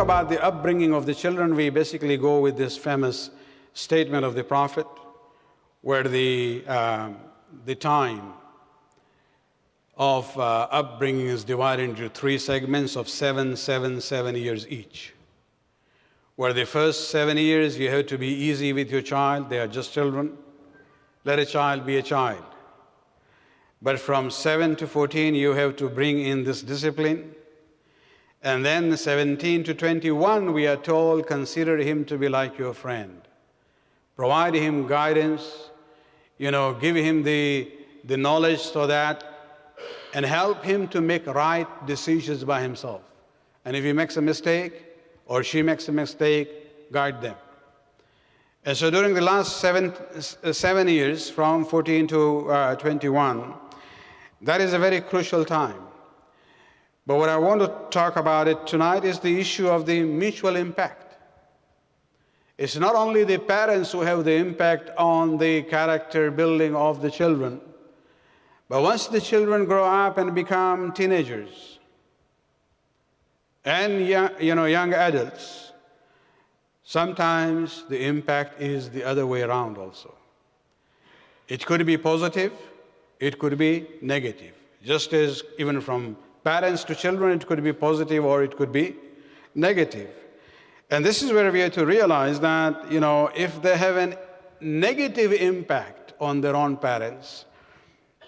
about the upbringing of the children, we basically go with this famous statement of the Prophet, where the, uh, the time of uh, upbringing is divided into three segments of seven, seven, seven years each. Where the first seven years you have to be easy with your child, they are just children. Let a child be a child. But from 7 to 14, you have to bring in this discipline. And then 17 to 21, we are told, consider him to be like your friend. Provide him guidance, you know, give him the, the knowledge so that and help him to make right decisions by himself. And if he makes a mistake or she makes a mistake, guide them. And so during the last seven, seven years, from 14 to uh, 21, that is a very crucial time. But what I want to talk about it tonight is the issue of the mutual impact. It's not only the parents who have the impact on the character building of the children, but once the children grow up and become teenagers and young, you know, young adults, sometimes the impact is the other way around also. It could be positive, it could be negative. Just as even from parents to children, it could be positive or it could be negative. And this is where we have to realize that, you know, if they have a negative impact on their own parents,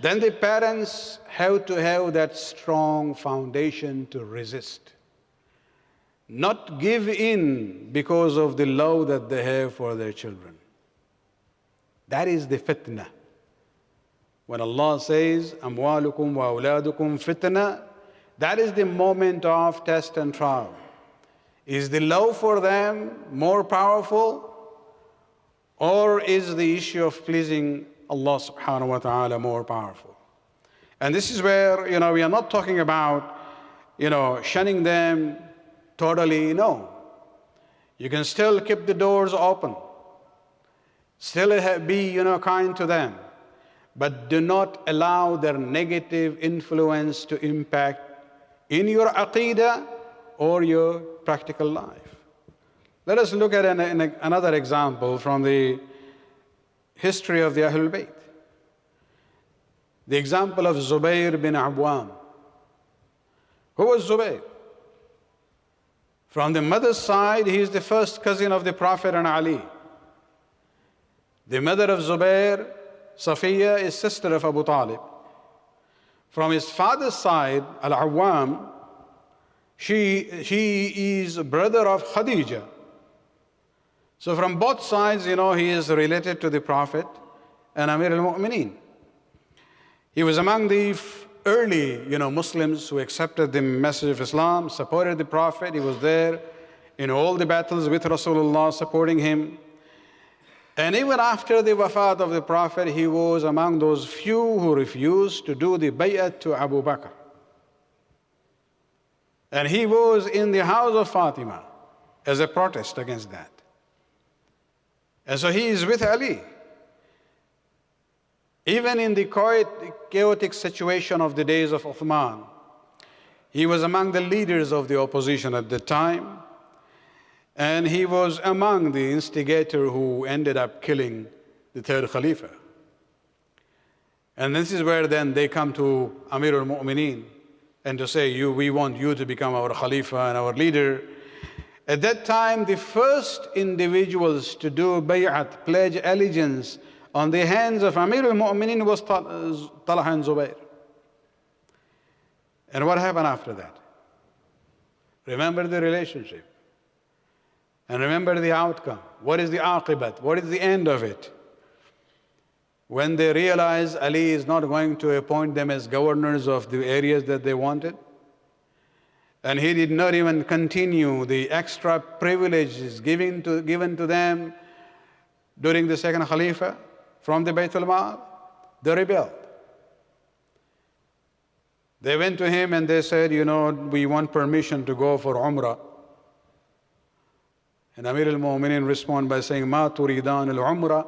then the parents have to have that strong foundation to resist. Not give in because of the love that they have for their children. That is the fitna. When Allah says, Amwalukum wa awladukum fitna, that is the moment of test and trial. Is the love for them more powerful? Or is the issue of pleasing Allah subhanahu wa ta'ala more powerful. And this is where, you know, we are not talking about, you know, shunning them totally, no. You can still keep the doors open. Still be, you know, kind to them. But do not allow their negative influence to impact in your aqidah or your practical life. Let us look at an, an, another example from the history of the Ahlul Bayt. The example of Zubayr bin Awam. Who was Zubayr? From the mother's side, he is the first cousin of the Prophet and Ali. The mother of Zubayr, Safiya, is sister of Abu Talib. From his father's side, Al-Awwam, she, she is a brother of Khadija, so from both sides, you know, he is related to the Prophet and Amir al-Mu'mineen. He was among the early, you know, Muslims who accepted the message of Islam, supported the Prophet. He was there in all the battles with Rasulullah, supporting him. And even after the wafat of the Prophet, he was among those few who refused to do the bay'at to Abu Bakr. And he was in the house of Fatima as a protest against that. And so he is with Ali. Even in the chaotic situation of the days of Uthman, he was among the leaders of the opposition at the time, and he was among the instigator who ended up killing the third Khalifa. And this is where then they come to Amir al-Mu'mineen and to say, you, we want you to become our Khalifa and our leader. At that time, the first individuals to do bay'at, pledge allegiance, on the hands of Amir al-Mu'minin was Talha and Zubayr. And what happened after that? Remember the relationship. And remember the outcome. What is the aqibat? What is the end of it? When they realize Ali is not going to appoint them as governors of the areas that they wanted, and he did not even continue the extra privileges given to, given to them during the second Khalifa from the Bayt al-Mal. They rebelled. They went to him and they said, you know, we want permission to go for Umrah. And Amir al-Mu'minin respond by saying, Ma turidan al-umra,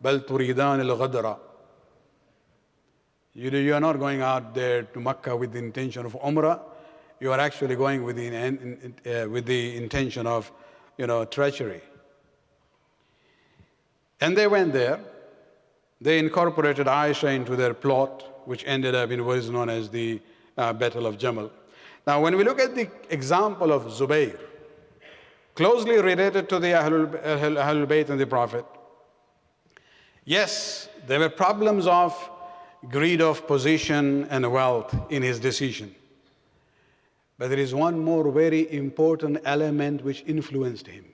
bal turidan al-ghadra. You, you are not going out there to Makkah with the intention of umrah. You are actually going with the, uh, with the intention of, you know, treachery. And they went there. They incorporated Aisha into their plot, which ended up in what is known as the uh, Battle of Jamal. Now, when we look at the example of Zubayr, closely related to the Ahlul, Ahlul Bayt and the Prophet, yes, there were problems of greed of position and wealth in his decision. But there is one more very important element which influenced him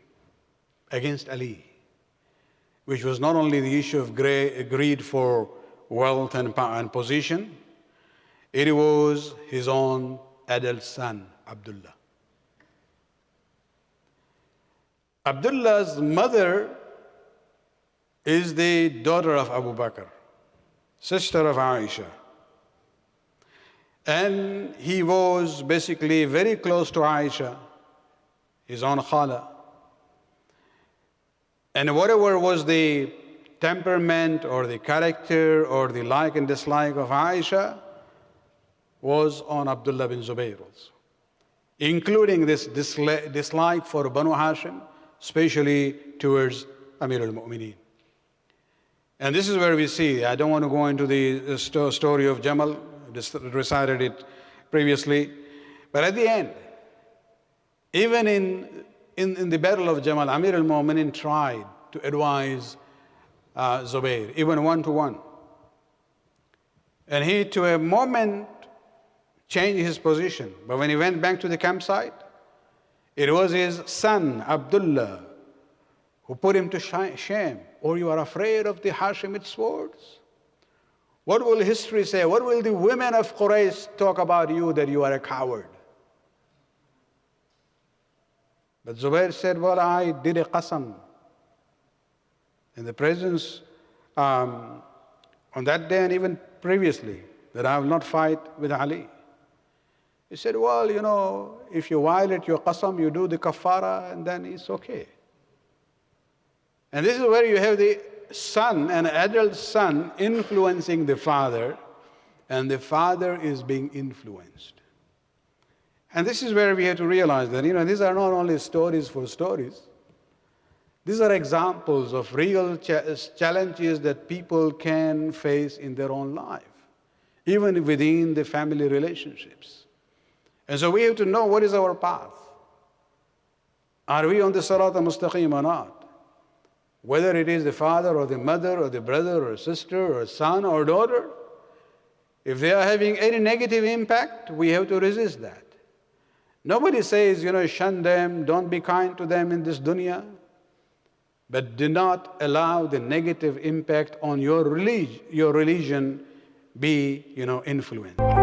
against Ali, which was not only the issue of greed for wealth and, and position, it was his own adult son, Abdullah. Abdullah's mother is the daughter of Abu Bakr, sister of Aisha. And he was basically very close to Aisha, his own khala. And whatever was the temperament or the character or the like and dislike of Aisha, was on Abdullah bin Zubayr also, including this dislike for Banu Hashim, especially towards Amir al-Mu'mineen. And this is where we see, I don't want to go into the story of Jamal, recited it previously, but at the end, even in, in, in the battle of Jamal, Amir al-Mu'mineen tried to advise uh, Zubayr, even one to one. And he, to a moment, changed his position. But when he went back to the campsite, it was his son, Abdullah, who put him to shame. Or oh, you are afraid of the Hashemite swords? What will history say? What will the women of Quraysh talk about you that you are a coward? But Zubair said, Well, I did a qasam in the presence um, on that day and even previously that I will not fight with Ali. He said, well, you know, if you violate your qasam, you do the kafara, and then it's okay. And this is where you have the son, an adult son, influencing the father, and the father is being influenced. And this is where we have to realize that, you know, these are not only stories for stories. These are examples of real challenges that people can face in their own life, even within the family relationships. And so we have to know what is our path. Are we on the Sarat al-Mustaqim or not? Whether it is the father or the mother or the brother or sister or son or daughter, if they are having any negative impact, we have to resist that. Nobody says, you know, shun them, don't be kind to them in this dunya. But do not allow the negative impact on your, your religion be, you know, influenced.